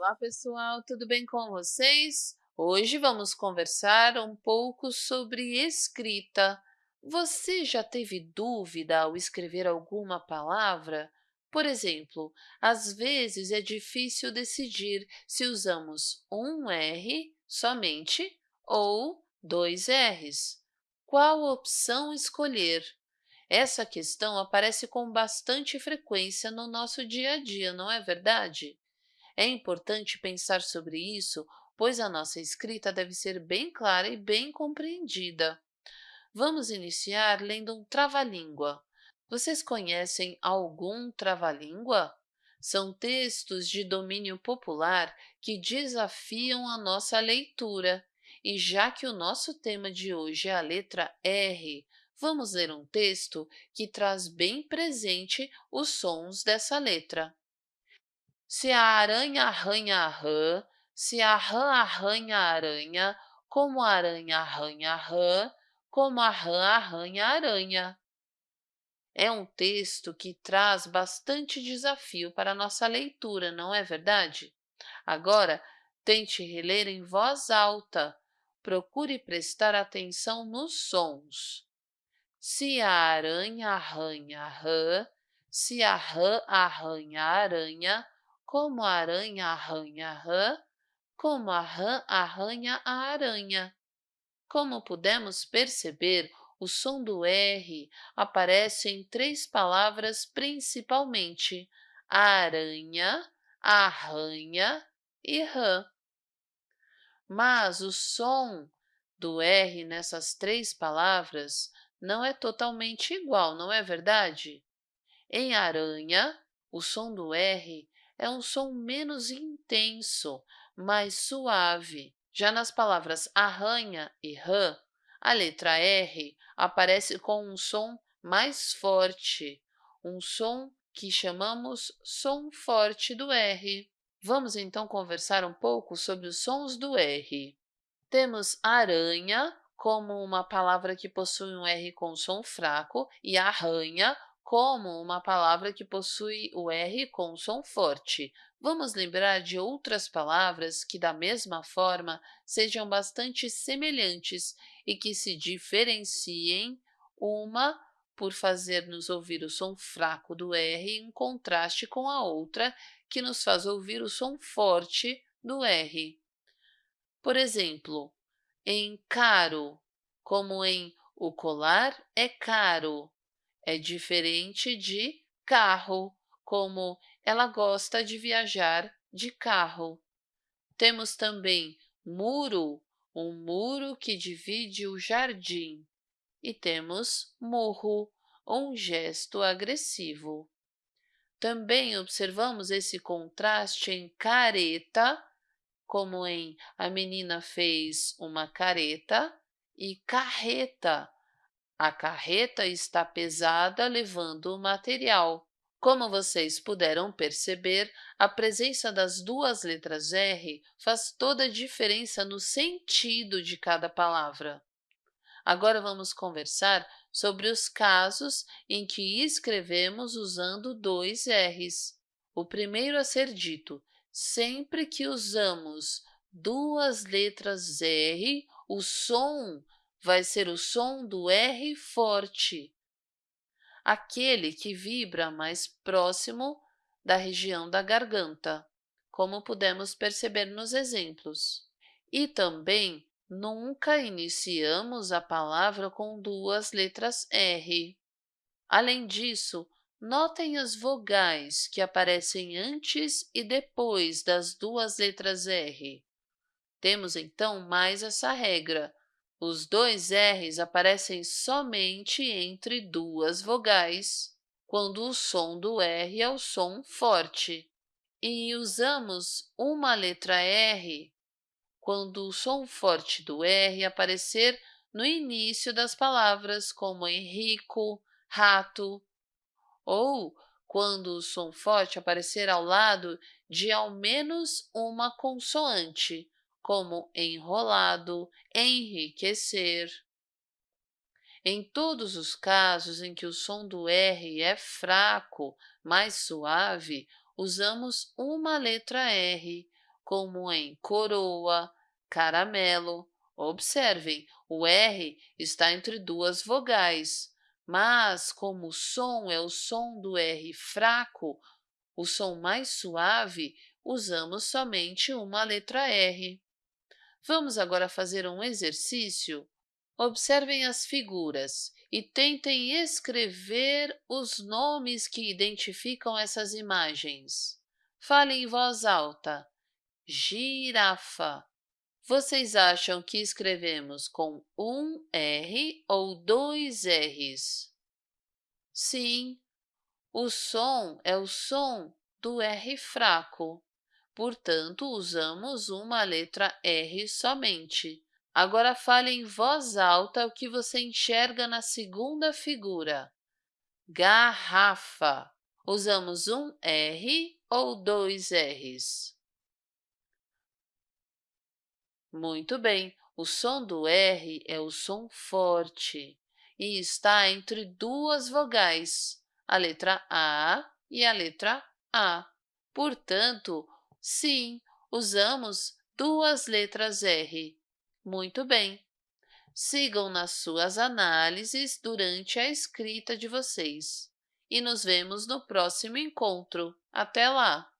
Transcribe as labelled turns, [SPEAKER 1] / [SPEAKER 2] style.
[SPEAKER 1] Olá, pessoal, tudo bem com vocês? Hoje vamos conversar um pouco sobre escrita. Você já teve dúvida ao escrever alguma palavra? Por exemplo, às vezes é difícil decidir se usamos um R somente ou dois R's. Qual opção escolher? Essa questão aparece com bastante frequência no nosso dia a dia, não é verdade? É importante pensar sobre isso, pois a nossa escrita deve ser bem clara e bem compreendida. Vamos iniciar lendo um trava-língua. Vocês conhecem algum trava-língua? São textos de domínio popular que desafiam a nossa leitura. E já que o nosso tema de hoje é a letra R, vamos ler um texto que traz bem presente os sons dessa letra. Se a aranha arranha a rã, se a rã arranha a aranha, como a aranha arranha a rã, como a rã arranha a aranha. É um texto que traz bastante desafio para a nossa leitura, não é verdade? Agora, tente reler em voz alta. Procure prestar atenção nos sons. Se a aranha arranha a rã, se a rã arranha a aranha, como a aranha arranha a rã, como a rã arranha a aranha. Como pudemos perceber, o som do R aparece em três palavras principalmente, aranha, arranha e rã. Mas o som do R nessas três palavras não é totalmente igual, não é verdade? Em aranha, o som do R é um som menos intenso, mais suave. Já nas palavras arranha e rã, a letra R aparece com um som mais forte, um som que chamamos som forte do R. Vamos então conversar um pouco sobre os sons do R. Temos aranha como uma palavra que possui um R com som fraco e arranha como uma palavra que possui o R com som forte. Vamos lembrar de outras palavras que, da mesma forma, sejam bastante semelhantes e que se diferenciem uma por fazer-nos ouvir o som fraco do R em contraste com a outra, que nos faz ouvir o som forte do R. Por exemplo, em caro, como em o colar é caro, é diferente de carro, como ela gosta de viajar de carro. Temos também muro, um muro que divide o jardim. E temos murro, um gesto agressivo. Também observamos esse contraste em careta, como em a menina fez uma careta, e carreta, a carreta está pesada levando o material. Como vocês puderam perceber, a presença das duas letras R faz toda a diferença no sentido de cada palavra. Agora vamos conversar sobre os casos em que escrevemos usando dois R's. O primeiro a ser dito, sempre que usamos duas letras R, o som vai ser o som do R forte, aquele que vibra mais próximo da região da garganta, como pudemos perceber nos exemplos. E também nunca iniciamos a palavra com duas letras R. Além disso, notem as vogais que aparecem antes e depois das duas letras R. Temos então mais essa regra, os dois R's aparecem somente entre duas vogais, quando o som do R é o som forte. E usamos uma letra R quando o som forte do R aparecer no início das palavras, como em rico, rato, ou quando o som forte aparecer ao lado de ao menos uma consoante, como enrolado, enriquecer. Em todos os casos em que o som do R é fraco, mais suave, usamos uma letra R, como em coroa, caramelo. Observem, o R está entre duas vogais, mas como o som é o som do R fraco, o som mais suave, usamos somente uma letra R. Vamos agora fazer um exercício? Observem as figuras e tentem escrever os nomes que identificam essas imagens. Fale em voz alta. Girafa. Vocês acham que escrevemos com um R ou dois R's? Sim, o som é o som do R fraco. Portanto, usamos uma letra R somente. Agora fale em voz alta o que você enxerga na segunda figura. Garrafa. Usamos um R ou dois R's? Muito bem, o som do R é o som forte e está entre duas vogais, a letra A e a letra A. Portanto, sim, usamos duas letras R. Muito bem. Sigam nas suas análises durante a escrita de vocês. E nos vemos no próximo encontro. Até lá!